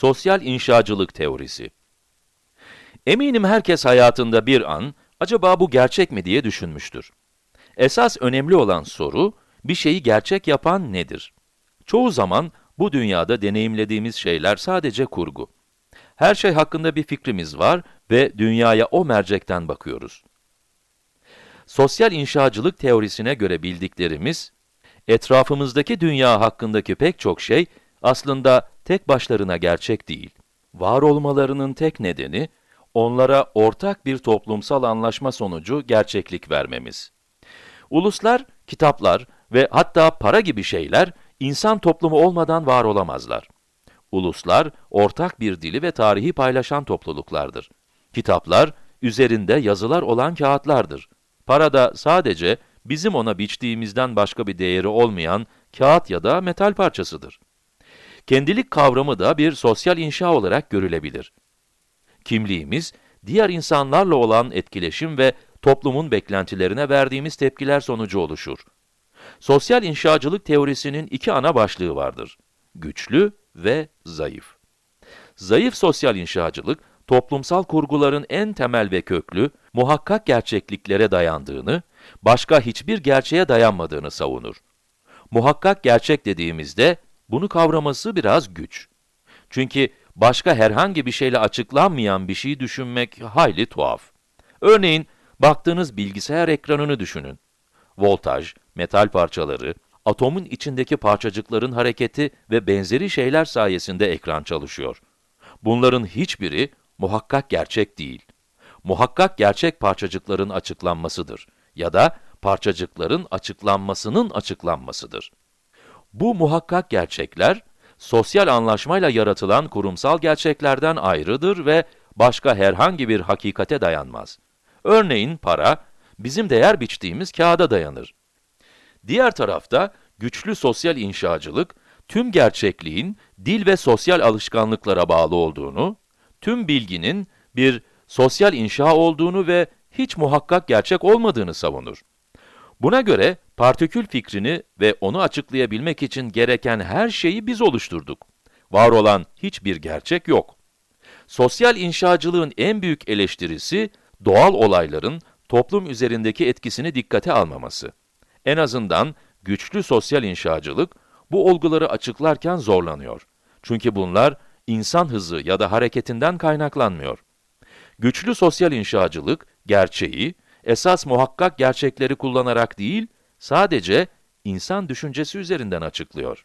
Sosyal inşacılık teorisi. Eminim herkes hayatında bir an, acaba bu gerçek mi diye düşünmüştür. Esas önemli olan soru, bir şeyi gerçek yapan nedir? Çoğu zaman bu dünyada deneyimlediğimiz şeyler sadece kurgu. Her şey hakkında bir fikrimiz var ve dünyaya o mercekten bakıyoruz. Sosyal inşacılık teorisine göre bildiklerimiz, etrafımızdaki dünya hakkındaki pek çok şey aslında tek başlarına gerçek değil. Var olmalarının tek nedeni, onlara ortak bir toplumsal anlaşma sonucu gerçeklik vermemiz. Uluslar, kitaplar ve hatta para gibi şeyler insan toplumu olmadan var olamazlar. Uluslar, ortak bir dili ve tarihi paylaşan topluluklardır. Kitaplar, üzerinde yazılar olan kağıtlardır. Para da sadece bizim ona biçtiğimizden başka bir değeri olmayan kağıt ya da metal parçasıdır. Kendilik kavramı da bir sosyal inşa olarak görülebilir. Kimliğimiz, diğer insanlarla olan etkileşim ve toplumun beklentilerine verdiğimiz tepkiler sonucu oluşur. Sosyal inşacılık teorisinin iki ana başlığı vardır. Güçlü ve zayıf. Zayıf sosyal inşacılık, toplumsal kurguların en temel ve köklü, muhakkak gerçekliklere dayandığını, başka hiçbir gerçeğe dayanmadığını savunur. Muhakkak gerçek dediğimizde, bunu kavraması biraz güç. Çünkü başka herhangi bir şeyle açıklanmayan bir şeyi düşünmek hayli tuhaf. Örneğin, baktığınız bilgisayar ekranını düşünün. Voltaj, metal parçaları, atomun içindeki parçacıkların hareketi ve benzeri şeyler sayesinde ekran çalışıyor. Bunların hiçbiri muhakkak gerçek değil. Muhakkak gerçek parçacıkların açıklanmasıdır ya da parçacıkların açıklanmasının açıklanmasıdır. Bu muhakkak gerçekler, sosyal anlaşmayla yaratılan kurumsal gerçeklerden ayrıdır ve başka herhangi bir hakikate dayanmaz. Örneğin para, bizim değer biçtiğimiz kağıda dayanır. Diğer tarafta, güçlü sosyal inşacılık, tüm gerçekliğin dil ve sosyal alışkanlıklara bağlı olduğunu, tüm bilginin bir sosyal inşa olduğunu ve hiç muhakkak gerçek olmadığını savunur. Buna göre, partikül fikrini ve onu açıklayabilmek için gereken her şeyi biz oluşturduk. Var olan hiçbir gerçek yok. Sosyal inşacılığın en büyük eleştirisi, doğal olayların toplum üzerindeki etkisini dikkate almaması. En azından güçlü sosyal inşacılık, bu olguları açıklarken zorlanıyor. Çünkü bunlar, insan hızı ya da hareketinden kaynaklanmıyor. Güçlü sosyal inşacılık, gerçeği, esas muhakkak gerçekleri kullanarak değil, sadece insan düşüncesi üzerinden açıklıyor.